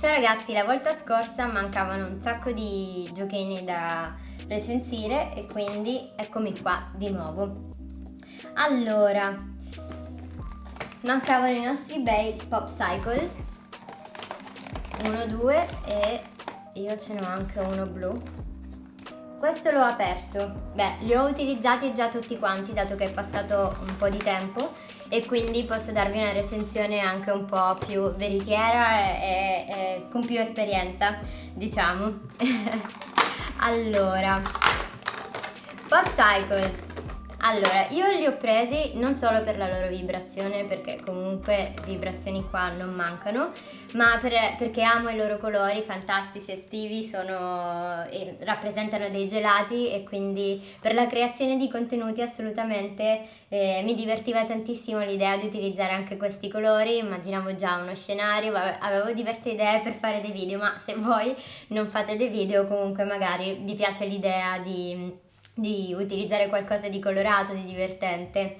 Ciao ragazzi, la volta scorsa mancavano un sacco di giochini da recensire e quindi eccomi qua di nuovo. Allora, mancavano i nostri bei Pop Cycles, uno, due e io ce n'ho anche uno blu. Questo l'ho aperto, beh li ho utilizzati già tutti quanti dato che è passato un po' di tempo e quindi posso darvi una recensione anche un po' più veritiera e, e, con più esperienza diciamo. allora, Pop Cycles allora, io li ho presi non solo per la loro vibrazione, perché comunque vibrazioni qua non mancano, ma per, perché amo i loro colori fantastici estivi, sono, eh, rappresentano dei gelati e quindi per la creazione di contenuti assolutamente eh, mi divertiva tantissimo l'idea di utilizzare anche questi colori, immaginavo già uno scenario, avevo diverse idee per fare dei video, ma se voi non fate dei video comunque magari vi piace l'idea di di utilizzare qualcosa di colorato, di divertente.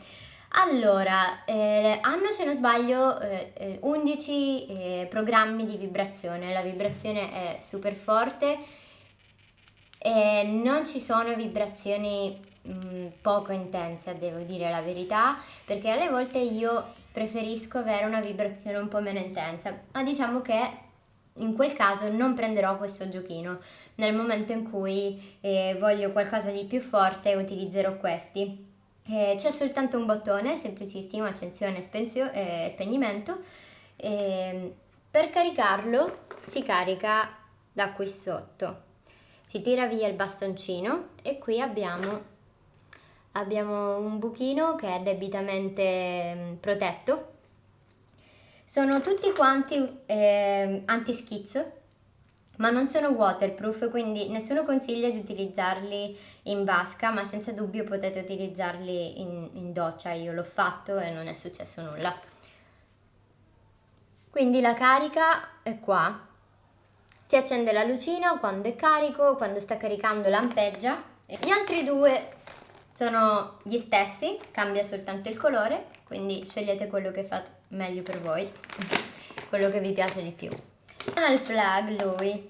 Allora, eh, hanno se non sbaglio eh, 11 eh, programmi di vibrazione, la vibrazione è super forte e non ci sono vibrazioni mh, mm, poco intense, devo dire la verità, perché alle volte io preferisco avere una vibrazione un po' meno intensa, ma diciamo che in quel caso non prenderò questo giochino, nel momento in cui eh, voglio qualcosa di più forte utilizzerò questi. Eh, C'è soltanto un bottone, semplicissimo, accensione e eh, spegnimento. Ehm, per caricarlo si carica da qui sotto. Si tira via il bastoncino e qui abbiamo, abbiamo un buchino che è debitamente mm, protetto sono tutti quanti eh, antischizzo, ma non sono waterproof, quindi nessuno consiglia di utilizzarli in vasca, ma senza dubbio potete utilizzarli in, in doccia, io l'ho fatto e non è successo nulla. Quindi la carica è qua, si accende la lucina quando è carico, quando sta caricando lampeggia. Gli altri due sono gli stessi, cambia soltanto il colore, quindi scegliete quello che fa meglio per voi, quello che vi piace di più. Al plug lui.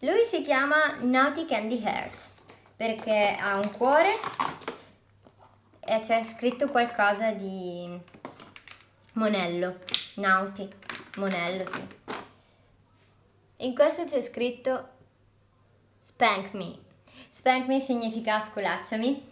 Lui si chiama Naughty Candy Hearts perché ha un cuore e c'è scritto qualcosa di Monello, Naughty, Monello sì. In questo c'è scritto Spank Me. Spank Me significa sculacciami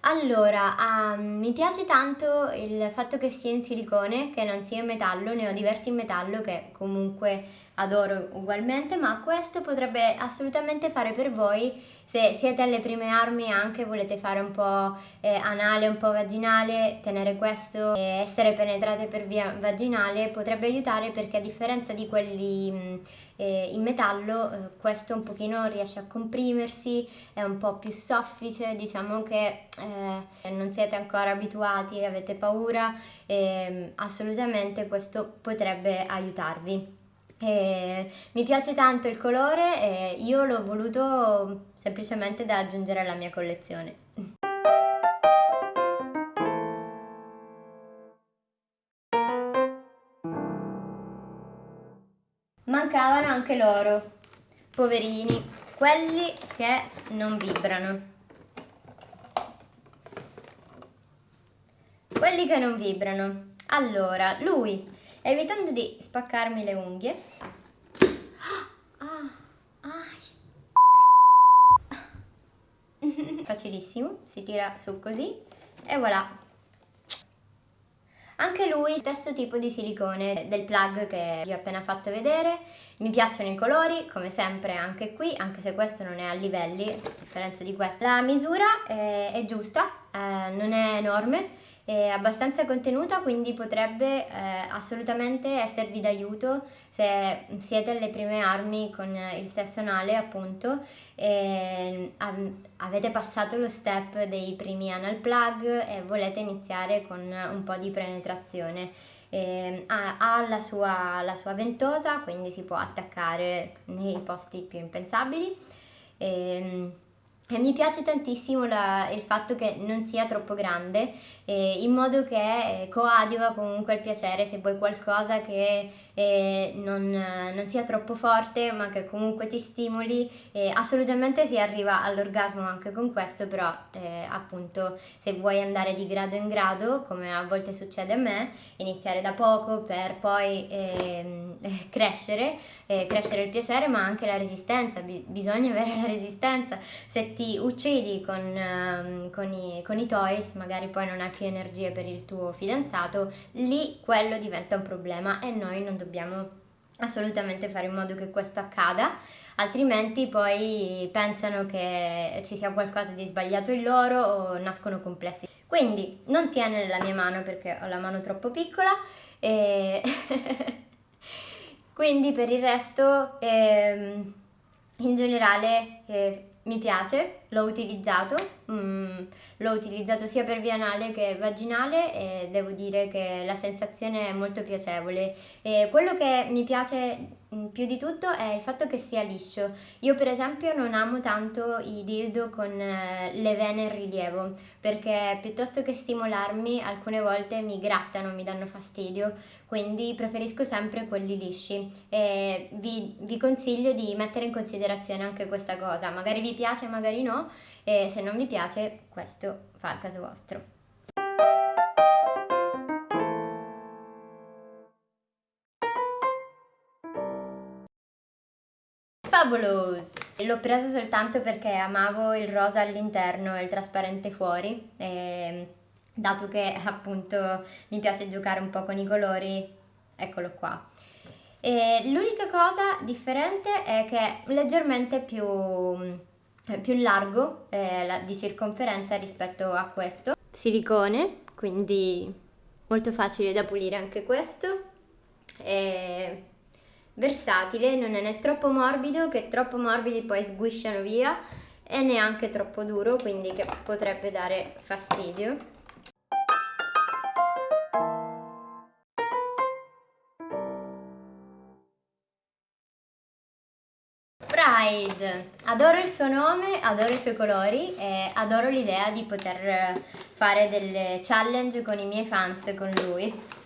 allora, um, mi piace tanto il fatto che sia in silicone, che non sia in metallo, ne ho diversi in metallo che comunque adoro ugualmente, ma questo potrebbe assolutamente fare per voi se siete alle prime armi e anche volete fare un po' eh, anale, un po' vaginale, tenere questo e essere penetrate per via vaginale potrebbe aiutare perché a differenza di quelli mh, eh, in metallo eh, questo un pochino riesce a comprimersi, è un po' più soffice, diciamo che eh, non siete ancora abituati avete paura, ehm, assolutamente questo potrebbe aiutarvi. E mi piace tanto il colore e io l'ho voluto semplicemente da aggiungere alla mia collezione. Mancavano anche loro, poverini, quelli che non vibrano. Quelli che non vibrano. Allora, lui, evitando di spaccarmi le unghie, facilissimo, si tira su così e voilà. Anche lui stesso tipo di silicone del plug che vi ho appena fatto vedere, mi piacciono i colori come sempre anche qui, anche se questo non è a livelli, a differenza di questo. La misura è, è giusta, eh, non è enorme, è abbastanza contenuta quindi potrebbe eh, assolutamente esservi d'aiuto se siete alle prime armi con il sesso anale appunto. E avete passato lo step dei primi anal plug e volete iniziare con un po' di penetrazione. Eh, ha, ha la, sua, la, sua, ventosa quindi si può attaccare nei posti più impensabili. E, e mi piace tantissimo la, il fatto che non sia troppo grande, eh, in modo che eh, coadiuva comunque il piacere se vuoi qualcosa che eh, non, non, sia troppo forte ma che comunque ti stimoli. assolutamente si arriva all'orgasmo anche con questo, però eh, appunto se vuoi andare di grado in grado, come a volte succede a me, iniziare da poco per poi ehm, crescere, eh, crescere il piacere ma anche la resistenza, bisogna avere la resistenza. Se ti uccidi con, um, con, i, con, i, toys, magari poi non hai più energie per il tuo fidanzato, lì quello diventa un problema e noi non dobbiamo assolutamente fare in modo che questo accada, altrimenti poi pensano che ci sia qualcosa di sbagliato in loro o nascono complessi. Quindi non tiene nella mia mano perché ho la mano troppo piccola e quindi per il resto ehm, in generale eh, mi piace, l'ho utilizzato, mm, l'ho utilizzato sia per via anale che vaginale e devo dire che la sensazione è molto piacevole. E quello che mi piace mm, più di tutto è il fatto che sia liscio. Io per esempio non amo tanto i dildo con eh, le vene in rilievo perché piuttosto che stimolarmi alcune volte mi grattano, mi danno fastidio, quindi preferisco sempre quelli lisci e vi, vi consiglio di mettere in considerazione anche questa cosa, magari vi piace, magari no, e se non vi piace questo fa il caso vostro. Fabulous! L'ho preso soltanto perché amavo il rosa all'interno e il trasparente fuori, e dato che appunto mi piace giocare un po' con i colori, eccolo qua. L'unica cosa differente è che è leggermente più, più largo eh, di circonferenza rispetto a questo. Silicone, quindi molto facile da pulire anche questo. E versatile, non è né troppo morbido che troppo morbidi poi sguisciano via e neanche troppo duro, quindi che potrebbe dare fastidio. Pride, adoro il suo nome, adoro i suoi colori e adoro l'idea di poter fare delle challenge con i miei fans con lui.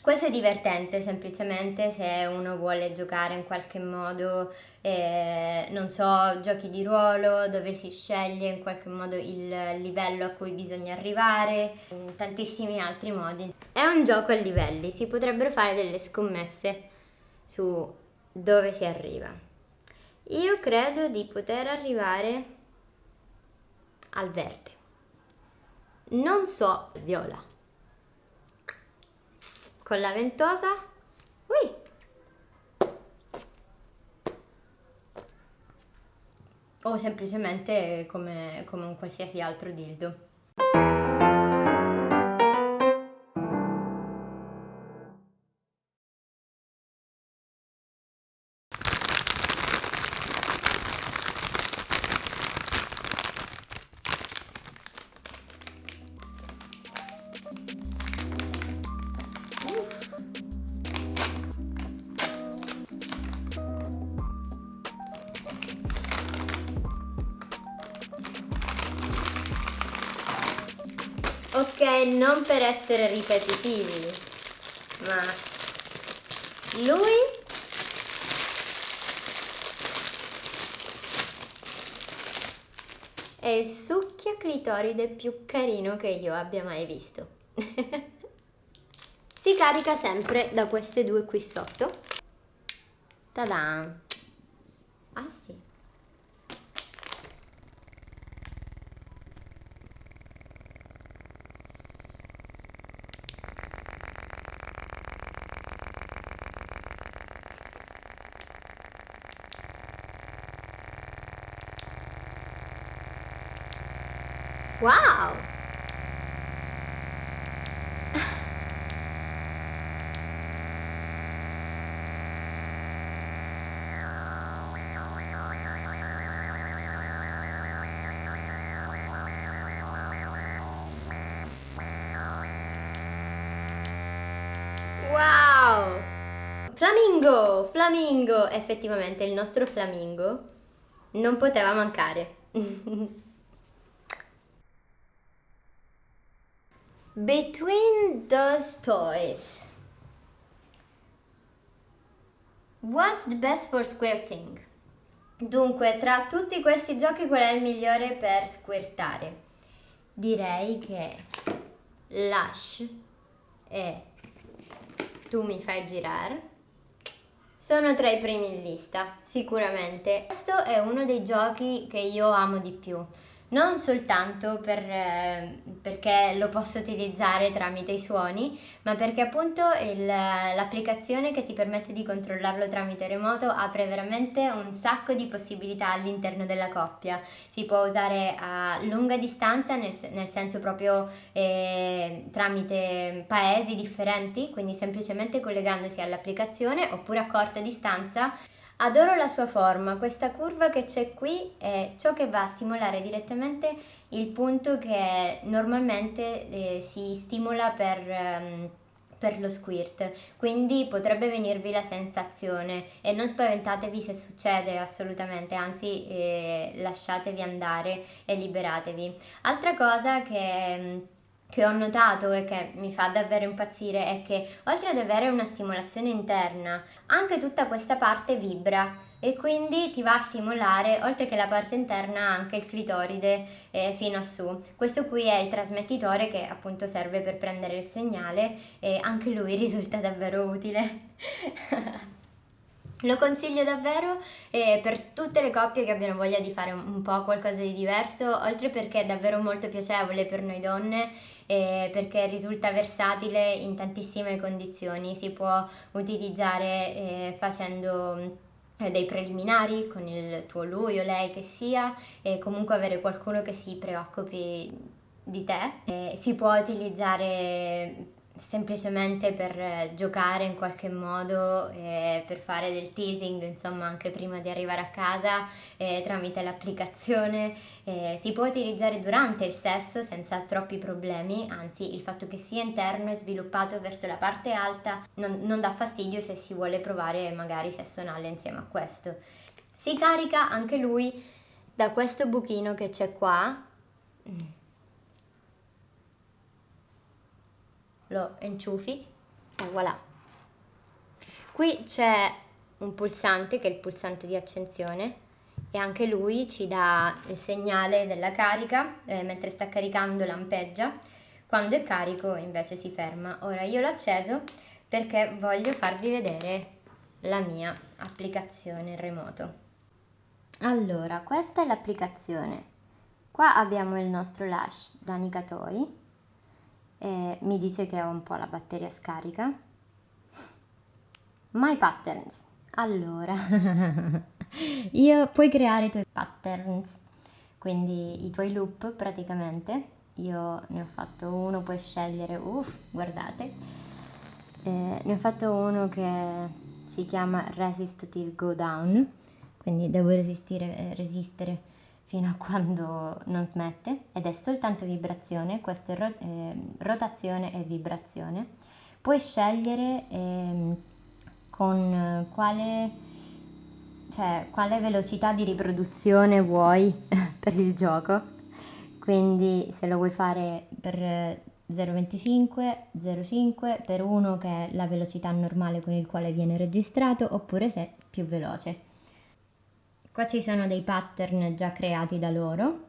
Questo è divertente semplicemente se uno vuole giocare in qualche modo, eh, non so, giochi di ruolo dove si sceglie in qualche modo il livello a cui bisogna arrivare, in tantissimi altri modi. È un gioco a livelli, si potrebbero fare delle scommesse su dove si arriva. Io credo di poter arrivare al verde. Non so viola con la ventosa Ui. o semplicemente come, come un qualsiasi altro dildo Ok, non per essere ripetitivi, ma lui è il succhia clitoride più carino che io abbia mai visto. si carica sempre da queste due qui sotto. Ta-da! Ah sì. Flamingo! Effettivamente il nostro flamingo non poteva mancare. Between those toys. What's the best for squirting? Dunque, tra tutti questi giochi qual è il migliore per squirtare? Direi che Lush e Tu mi fai girare sono tra i primi in lista, sicuramente. Questo è uno dei giochi che io amo di più non soltanto per, eh, perché lo posso utilizzare tramite i suoni, ma perché appunto l'applicazione che ti permette di controllarlo tramite remoto apre veramente un sacco di possibilità all'interno della coppia. Si può usare a lunga distanza, nel, nel senso proprio eh, tramite paesi differenti, quindi semplicemente collegandosi all'applicazione, oppure a corta distanza Adoro la sua forma, questa curva che c'è qui è ciò che va a stimolare direttamente il punto che normalmente eh, si stimola per, um, per lo squirt, quindi potrebbe venirvi la sensazione. E non spaventatevi se succede assolutamente, anzi eh, lasciatevi andare e liberatevi. Altra cosa che che ho notato e che mi fa davvero impazzire è che oltre ad avere una stimolazione interna, anche tutta questa parte vibra e quindi ti va a stimolare oltre che la parte interna anche il clitoride eh, fino a su. Questo qui è il trasmettitore che appunto serve per prendere il segnale e anche lui risulta davvero utile. Lo consiglio davvero eh, per tutte le coppie che abbiano voglia di fare un, po' qualcosa di diverso, oltre perché è davvero molto piacevole per noi donne eh, perché risulta versatile in tantissime condizioni, si può utilizzare eh, facendo dei preliminari con il tuo lui o lei che sia e comunque avere qualcuno che si preoccupi di te. Si può utilizzare semplicemente per eh, giocare in qualche modo, eh, per fare del teasing, insomma anche prima di arrivare a casa eh, tramite l'applicazione. Eh, si può utilizzare durante il sesso senza troppi problemi, anzi il fatto che sia interno e sviluppato verso la parte alta non, non dà fastidio se si vuole provare magari sesso anale insieme a questo. Si carica anche lui da questo buchino che c'è qua lo inciufi e voilà. Qui c'è un pulsante che è il pulsante di accensione e anche lui ci dà il segnale della carica, eh, mentre sta caricando lampeggia, quando è carico invece si ferma. Ora io l'ho acceso perché voglio farvi vedere la mia applicazione remoto. Allora, questa è l'applicazione. Qua abbiamo il nostro lash da Nikatoi eh, mi dice che ho un po' la batteria scarica. My patterns. Allora, io puoi creare i tuoi patterns, quindi i tuoi loop praticamente. Io ne ho fatto uno, puoi scegliere, uff, guardate. Eh, ne ho fatto uno che si chiama Resist Till Go Down, quindi devo resistere, eh, resistere fino a quando non smette ed è soltanto vibrazione, questo è ro- eh, rotazione e vibrazione. Puoi scegliere eh, con quale, cioè, quale velocità di riproduzione vuoi per il gioco, quindi se lo vuoi fare per 0,25, 0,5 per uno che è la velocità normale con il quale viene registrato oppure se più veloce. Qua ci sono dei pattern già creati da loro.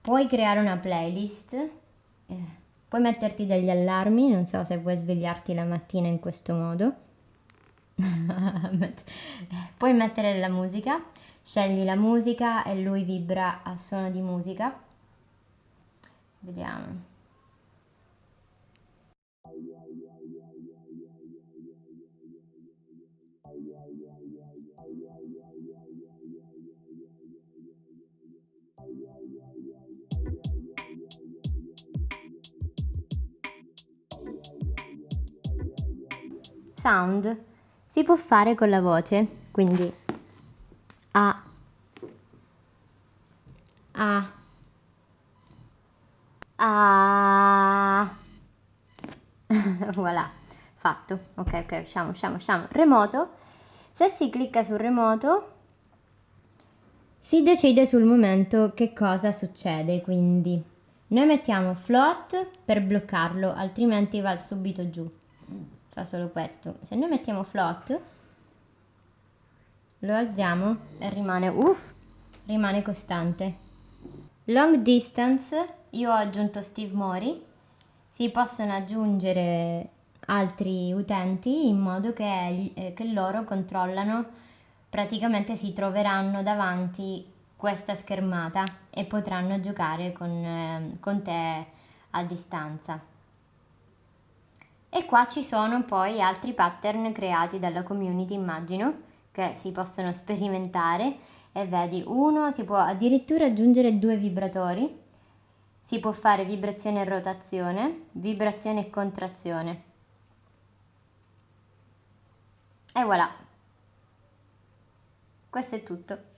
Puoi creare una playlist, eh, puoi metterti degli allarmi, non so se vuoi svegliarti la mattina in questo modo. puoi mettere la musica, scegli la musica e lui vibra a suono di musica. Vediamo. Sound si può fare con la voce, quindi A, A, A, voilà, fatto, ok, ok, usciamo, usciamo, usciamo, remoto, se si clicca sul remoto Si decide sul momento che cosa succede, quindi noi mettiamo float per bloccarlo, altrimenti va subito giù. Fa solo questo. Se noi mettiamo float, lo alziamo e rimane, uff, rimane costante. Long distance, io ho aggiunto Steve Mori, si possono aggiungere altri utenti in modo che, eh, che loro controllano, praticamente si troveranno davanti questa schermata e potranno giocare con, eh, con te a distanza. E qua ci sono poi altri pattern creati dalla community, immagino, che si possono sperimentare e vedi, uno si può addirittura aggiungere due vibratori, si può fare vibrazione e rotazione, vibrazione e contrazione. E voilà, questo è tutto.